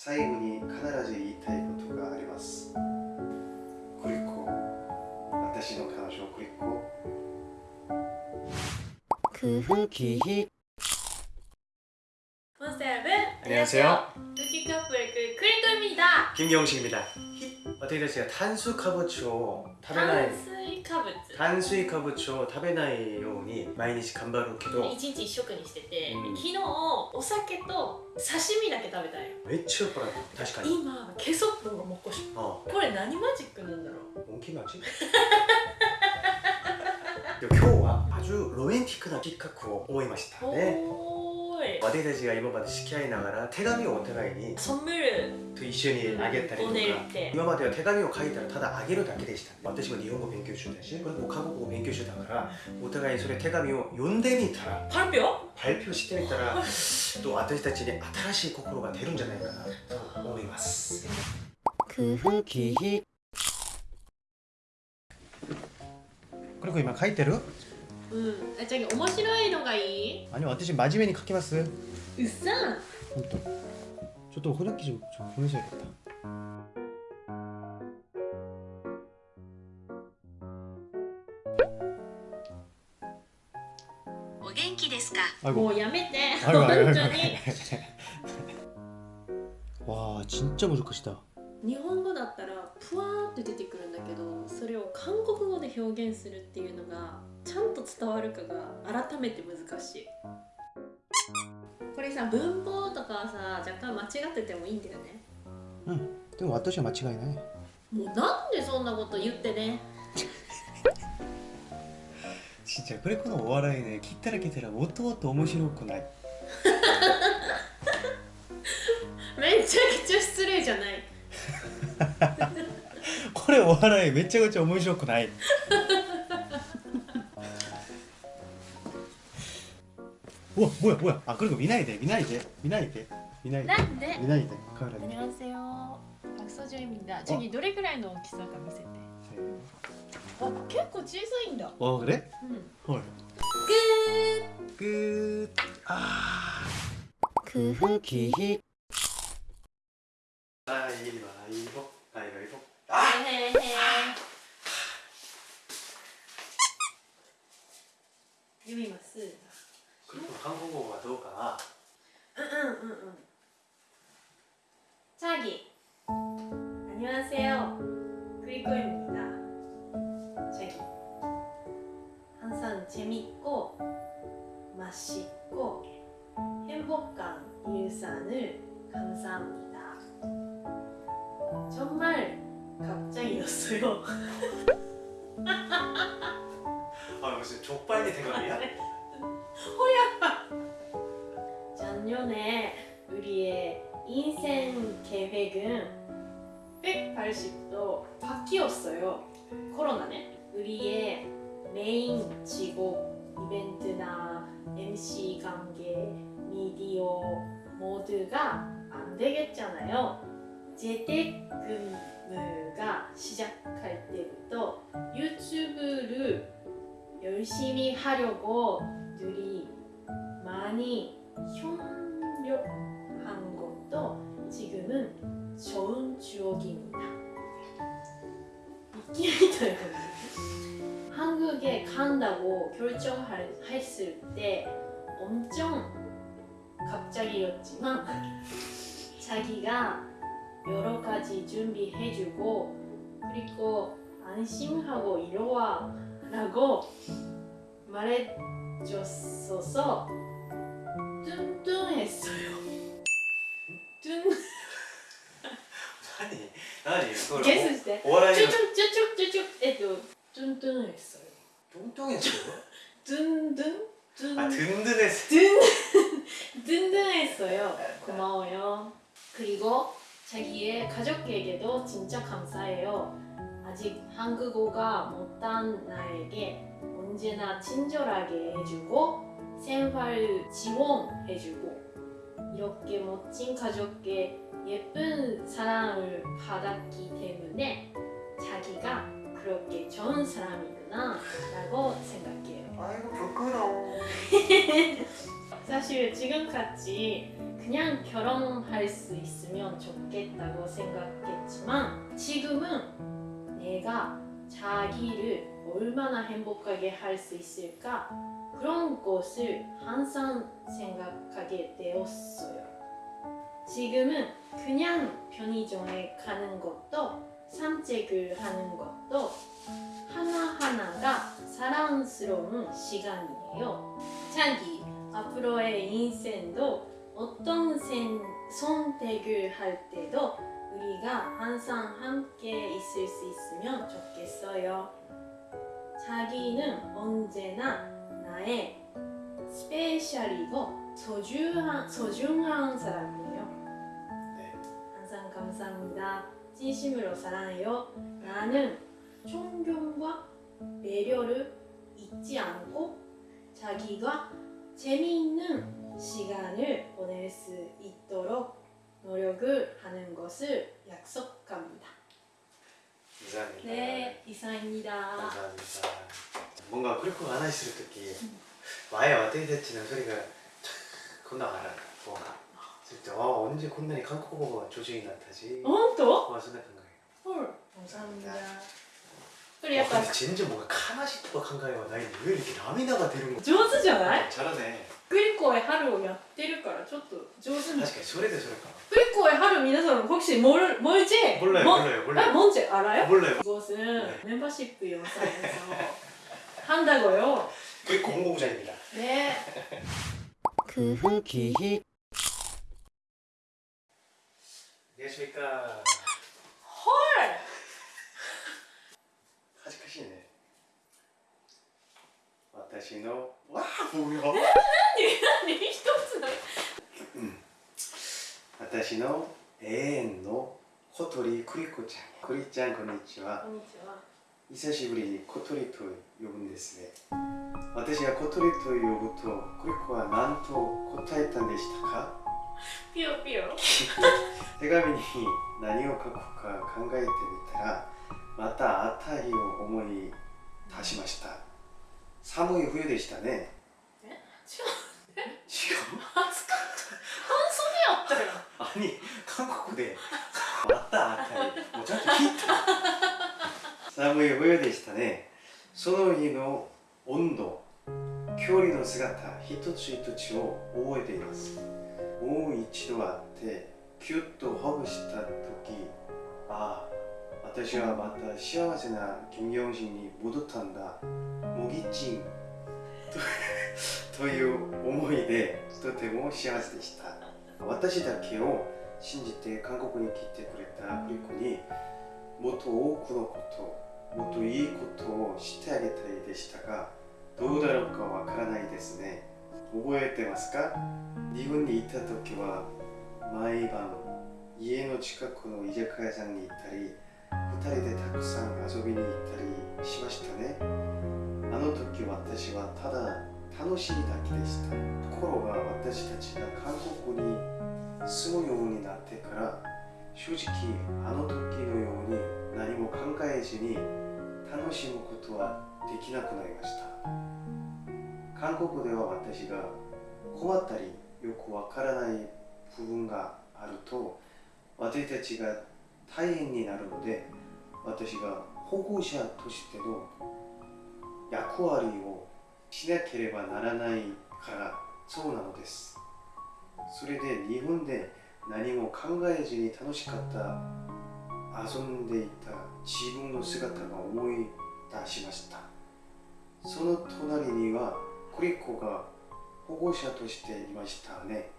最後に必ず言いたいことがありますクリコ私の彼女クリコ空気 몬스터 여러분 안녕하세요. 루키 커플 그 크리토입니다 김경식입니다 어떻게 됐어요? 탄수화물 食べない 탄수화물 炭水化物を食べないように毎日頑張るけど一日一食にしてて、うん昨日お酒と刺身だけ食べたんよめっちゃ酔っ払った確かに今ケソップがもっこしあこれ何マジックなんだろうモンキーマジでも今日は아주ロマンティックな企画を思いましたねおー い私たちが今まで付き合いながら手紙をお互いに선물을 と一緒にあげたりとかボネって今までは手紙を書いたらただあげるだけでした私も日本語勉強中だしこれも韓国語勉強中だからお互いにそれ手紙を読んでみたら 발표? 発表してみたらと私たちに新しい心が出るんじゃないかなと思います空気 그리고今書いてる うんあじゃあ面白いのがいい 아니요私真面目に書きますうっさん 本当ちょっとお筆記좀 좀 보내줘야겠다 아이고 もうやめて 아이고 本 아이고 当に 와 진짜 무조건이다 日本語だったらプワーって出てくるんだけどそれを韓国語で表現するっていうのが ちゃんと伝わるかが改めて難しい。これさ文法とかさ若干間違っててもいいんだよね。うん。でも私は間違いない。もうなんでそんなこと言ってね。しんちゃんこれこのお笑いね切ったらけたらもっともっと面白くない。めちゃくちゃ失礼じゃない。これお笑いめちゃくちゃ面白くない。わ뭐야 뭐야 아 그리고 見ないで見ないで見ないで見ないでなんで見ないでカメラに 안녕하세요 박서준입니다 저기どれくらいの大きさか見せてあ結構小さいんだ 어 그래? うん 헐 グー 끝 아.空気 가위바위보 가위바위보 맛있고 행복한 일상을 감사합니다 정말 갑자기였어요 아 무슨 족발리 대가리야? 작년에 우리의 인생 계획은 180도 바뀌었어요. 코로나네. 우리의 메인 직업 이벤트나 MC 관계, 미디어 모두가 안 되겠잖아요. 재택근무가 시작할 때부터 유튜브를 열심히 하려고 둘이 결정했을 때 엄청 갑자기였지만 자기가 여러 가지 준비해주고 그리고 안심하고 이러와 라고 말해줬어서 뚱뚱했어요. 뚱 아니 아니 그걸 오- 오라이 쭉쭉쭉쭉쭉 해도 뚱뚱했어요. 뚱뚱했어요? 든든 든 아 든든했어 든 든든했어요. 고마워요. 그리고 자기의 가족에게도 진짜 감사해요. 아직 한국어가 못한 나에게 언제나 친절하게 해주고 생활 지원해주고 이렇게 멋진 가족께 예쁜 사랑을 받았기 때문에 자기가 그렇게 좋은 사람이구나 라고 생각해요. 아이고 부끄러워 사실 지금까지 그냥 결혼할 수 있으면 좋겠다고 생각했지만 지금은 내가 자기를 얼마나 행복하게 할 수 있을까 그런 것을 항상 생각하게 되었어요. 지금은 그냥 편의점에 가는 것도 산책을 하는 것도 하나하나가 사랑스러운 시간이에요. 자기 앞으로의 인생도 어떤 선택을 할 때도 우리가 항상 함께 있을 수 있으면 좋겠어요. 자기는 언제나 나의 스페셜이고 소중한, 소중한 사람이에요. 네. 항상 감사합니다. 진심으로 사랑해요. 나는 존경과 배려를 잊지 않고 자기가 재미있는 시간을 보낼 수 있도록 노력을 하는 것을 약속합니다. 이상입니다. 네, 이상입니다. 감사합니다. 뭔가 그렇고 안 하실 때 많이 어떻게 됐지는 소리가 촥 건너가라. 뭔가. 진짜 와 언제 こんなに韓国語が上手になったし本当 와そんな考え 헐, 감사합니다. 그래 약간 어, 근데 진짜 뭔가悲しいとか考えはないのに왜 이렇게涙が出るの上手じゃない 잘하네 クリコへ春をやってるからちょっと上手に 確かにそれでそれか クリコ의 하루 미나사는 혹시 뭘, 뭘지? 몰라요 뭐- 몰라요 아, 몰라요 뭔지 알아요? 몰라요 이것은 네. 멤버십 영상에서 한다고요. 그게 공공부장입니다 네. 그 후기 안녕하십니까 헐! 하직하시네 私のわあ뭐야 何一つの私の永遠の小鳥クリコちゃんクリちゃんこんにちはこんにちは。久しぶりに小鳥と呼ぶんですね私が小鳥と呼ぶとクリコは何と答えたんでしたか ピヨピヨ。手紙に何を書くか考えてみたらまたあたりを思い出しました。寒い冬でしたね。違う。違う？暑かった。半袖やったよ。アニ韓国で。またあたり。もうちゃんと聞いた。寒い冬でしたね。その日の温度距離の姿一つ一つを覚えています。もう一度会ってキュッとほぐした時ああ私はまた幸せな金庸人に戻ったんだ。もぎちん という思いでとても幸せでした。私だけを信じて韓国に来てくれたクリコにもっと多くのこともっといいことをしてあげたいでしたがどうだろうかわからないですね。覚えてますか？日本にいた時は毎晩家の近くの居酒屋さんに行ったり2人でたくさん遊びに行ったりしましたね。あの時私はただ楽しいだけでした。ところが私たちが韓国に住むようになってから正直あの時のように何も考えずに楽しむことはできなくなりました。韓国では私が困ったりよくわからない部分があると私たちが大変になるので私が保護者としての役割をしなければならないからそうなのです。それで日本で何も考えずに楽しかった遊んでいた自分の姿が思い出しました。その隣にはクリコが保護者としていましたね。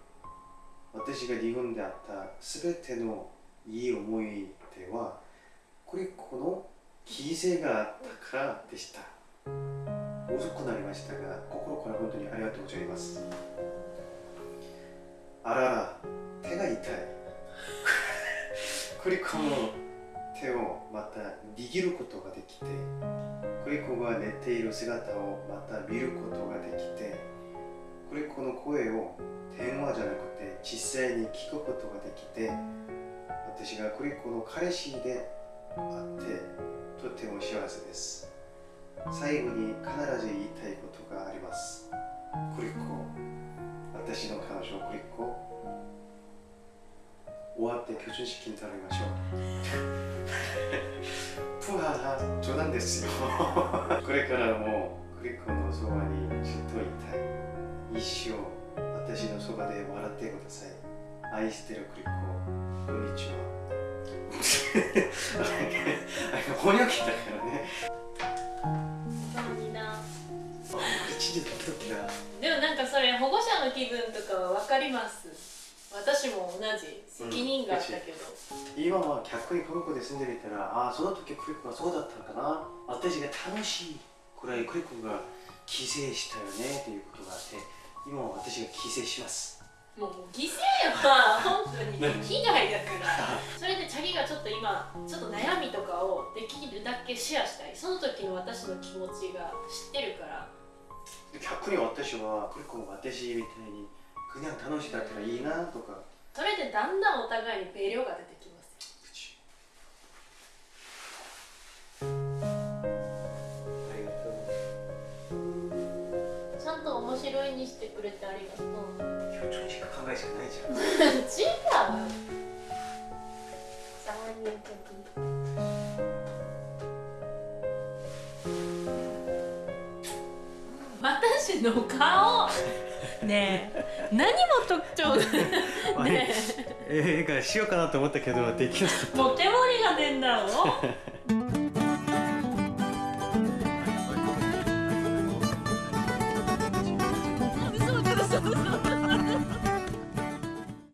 私が日本であった全てのいい思い出はクリコの犠牲があったからでした。遅くなりましたが心から本当にありがとうございます。あらら手が痛い。クリコの手をまた握ることができてクリコが寝ている姿をまた見ることができてクリコの声を電話じゃなくて実際に聞くことができて私がクリコの彼氏であってとても幸せです。最後に必ず言いたいことがあります。クリコ私の彼女クリコ終わって居住式に頼みましょう。プハハ冗談ですよ。これからもクリコのそばにずっといたい。一生私のそばで笑ってください。愛してるクリコこんにちは。翻訳だからねでもなんかそれ保護者の気分とかは分かります私も同じ責任があったけど、今は逆にこの子で住んでいたらああその時クリコはそうだったのかな。私が楽しいくらいクリコが帰省したよねっていうことがあって今は私が帰省します。もう犠牲は本当に被害だからそれでチャギがちょっと今ちょっと悩みとかをできるだけシェアしたい。その時の私の気持ちが知ってるから。逆に私はクリコも私みたいに 그냥楽しかったらいいなとかそれでだんだんお互いにペイ量が出てきますありがとうちゃんと面白いにしてくれてありがとう今表情しか考えしかないじゃん違う残念的に私の顔 ねえ。何も特徴が。ね。え。えがしようかなと思ったけどできなかった。えもう煙が出んだろ